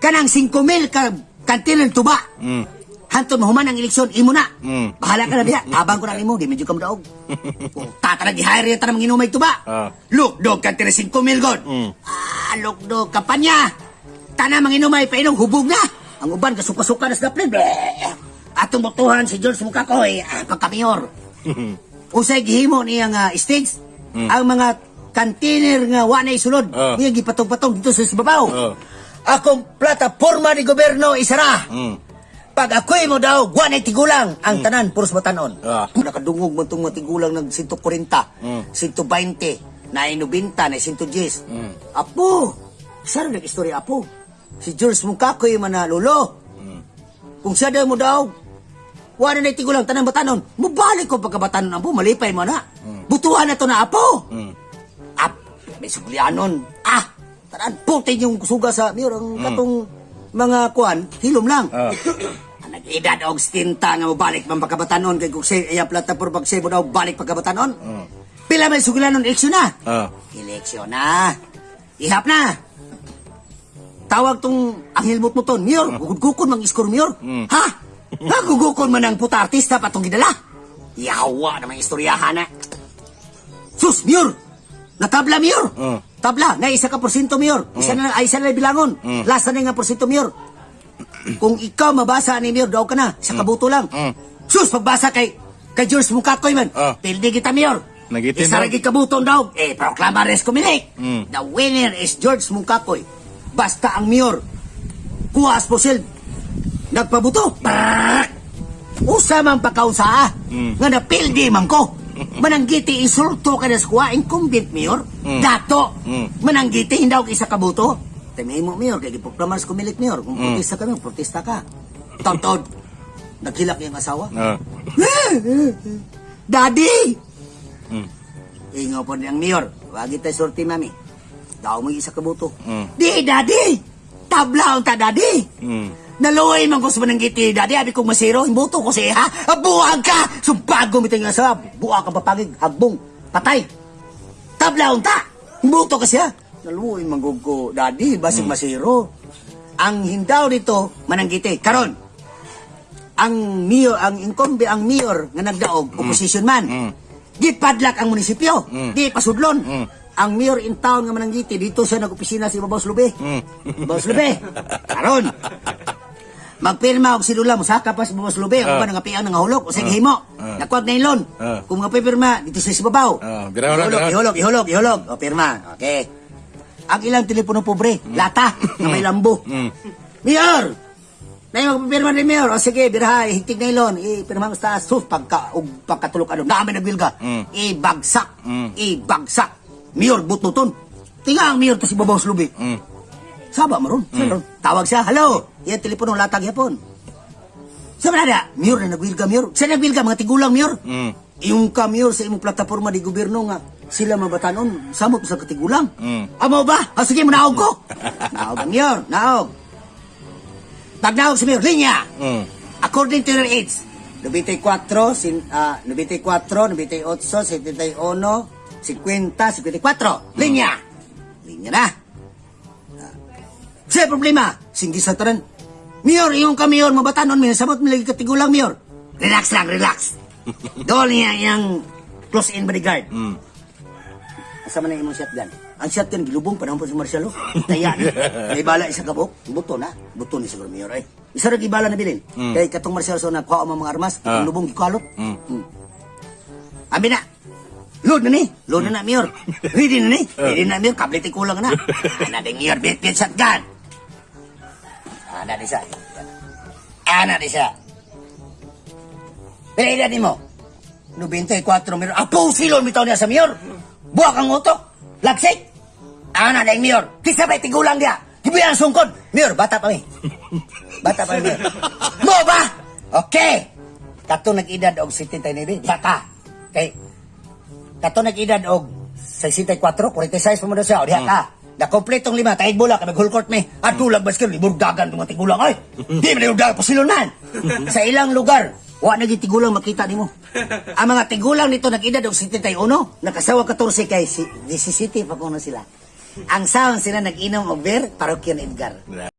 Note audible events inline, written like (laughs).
kanang 5,000 ka kantin ng tuba. Mm. Hantod mahuman ang eleksyon, imo na. Mm. Bahala ka na diha. Abang ko na imo, di medyo ka madaog. (laughs) Tata na gihire ta nang inumay tuba. Ah. Look, dog kantin ng 5,000 god. Mm. Ah, look, dog kampanya. Tana mang inumay pa inong hubog na. Ang uban kasuka-suka na sa daplin. Bleh. Atong botohan si George Mukakoy, ah, pagkamayor. (laughs) Usay gihimo niya nga stage, ang mga kantiner nga wa na isulod, Ah. niya gipatong-patong dito sa babaw. Ah. Akong plataporma ni gobyerno isara. Mm. Pag ako'y mo daw, guwan ay tigulang ang tanan, puros batanon. Ah. Nakadungog mo itong mga tigulang ng 140, Mm. 120, na 90, na 110. Mm. Apo, saan ang istorya apo? Si George Mungkakoy man na lolo. Kung siya daw mo daw, wala na tigulang tanan batanon, mubalik ko pagkabatanon apo, malipay mo na. Butuhan na to na apo. Mm. Ap, may suglianon. Ah, tanan, putin yung suga sa mir, ang katong mga kuan, hilom lang. Ang (clears throat) Nag-edad og stinta nga mabalik man pagkabatanon kay kung siya iya plata por pag siya mo daw balik pagkabatanon. Pila may sugilanon eleksyon na. Ah. Eleksyon na. Ihap na. Tawag tong ang hilmot mo ton, Mayor. Gugukon mang iskor, Mayor. Ha? Ha? Gugukon man ang puta artista patong gidala. Yawa na mga istoryahan na. Sus, Mayor! Natabla, Mayor! Mm. Tabla, na isa ka porsyento, Mayor. Isa na, ay, isa na bilangon. Last na nga porsyento, Mayor. Kung ikaw mabasa ni Mayor, daw ka na. Sa kabuto lang. Mm. Sus, pagbasa kay kay George Mukakoy man. Ah. Pildi kita, Mayor. Nagitin Isa daw. lagi kabuton daw. Eh, proklama res kumilik. Mm. The winner is George Mukakoy. Basta ang Mayor. Kuwas po sil. Nagpabuto. Brrrr! Usa man pagkaunsa Mm. nga napildi man ko. (laughs) Mananggiti insulto ka na sa kuha, incumbent mayor, Mm. dato. Mm. Mananggiti hindi ako isa kabuto. Timay mo mayor, kaya giproklamas kumilik mayor. Kung Mm. protesta ka mayor, protesta ka. Tod-tod. Naghilak yung asawa. Ah. (laughs) Daddy! Mm. Ingaw po niyang mayor. Wagi tayo sorti, mami. Daw mo isa kabuto. Mm. Di, daddy! Tabla ang ta, daddy! Mm. Naluoy man ko sa mananggiti, daddy. Abi kong masiro, imbuto ko siya, ha? Buwag ka! Sumpago mo nga sa buwag ka papagig, hagbong, patay. Tabla ang ta! Imbuto ka siya. Naluoy man ko, daddy, basig masiro. Ang hindaw dito, mananggiti. Karon, ang mayor, ang incumbent, ang mayor nga nagdaog, opposition man. Mm. Di padlak ang munisipyo. Mm. Di pasudlon. Mm. Ang mayor in town nga mananggiti, dito siya nag-opisina si Babaw Lube. Mm. Babaw Lube. (laughs) Karon. Magpirma og silula mo saka pa si Babaw Lube. Ang Ah. ba nangapian nga hulog o sige himo. Ah. Nakuwag na ilon. Ah. Kung mga pirma dito sa si Babaw. Ah, biraw na, ihulog, ihulog, ihulog. O pirma. Okay. Ang ilang telepono pobre, lata, na may lambo. (laughs) Mm. Mayor! Na yung magpipirma ni Mayor. O sige, birahay, higtig na ilon. Ipirma mo sa. Sus, pagka, ug, pagkatulog ano. Namin nagwilga. Mm. Ibagsak. Mm. Ibagsak. Mayor, bututon. Tinga ang Mayor to si Babaw Slubi. Mm. Saba maron. Mm. Tawag siya, hello. Yan telepono, latag yapon. Sa manada, Mayor na nagwilga, Mayor. Sa nagwilga, mga tigulang, Mayor. Mm. Yung ka, Mayor, sa imong plataforma di gobyerno nga, sila mabatanon, samot sa katigulang. Mm. Amo ba? O sige, manaog ko. (laughs) naog ang naog. Pag naog si Mayor, linya. Mm. According to your age, 94, sin, ah, 94, 98, 71, 50, 54. Linya. Linya na. Ah. Sa problema, singgi sa taran. Mayor, yung ka Mayor, mabatanon, may sabot mo lagi katigulang Mayor. Relax lang, relax. (laughs) Doon niya yung close-in bodyguard. Mm. Asa man na imong shotgun? Ang shotgun gilubong pa si Marcelo. Taya na. (laughs) May bala isa kabok. Buto na. Buto ni siguro mayor ay. Isa ra gibala na bilin. Mm. Kay katong Marcelo so nagkuha ang mga armas, Ah. ang lubong gikalot. Mm. Mm. Abi na. Load na ni. Load na na mayor. (laughs) Ready na ni. Ready na mayor. Kablit ay kulang na. Ana ding mayor bit bit shotgun. Ana di sa. Ana di sa. Pero edad mo. 94 mayor. Apo silon bitaw niya sa mayor. Buwak ang utok. Lagsik. Ana na yung mayor. Kisa ba tigulang dia. Gibuyan ang sungkod. Mayor, bata pa mi. Bata pa mi. Mo ba? Okay. Kato nag-edad og 79. Diya ka. Kay, kato nag-edad og 64, 46 pa mo na siya. O diya ka. Na kompletong lima, tahig bola, kami whole court me. At tulag basket, libur dagan itong mga tigulang. Ay, di mo na yung dagan pasilunan. Sa ilang lugar, wa na tigulang makita nimo. Ang mga tigulang nito nag-edad og 71, nakasawa 14 kay si 17 pa kuno sila. Ang sound sila nag-inom og beer, parokya ni Edgar.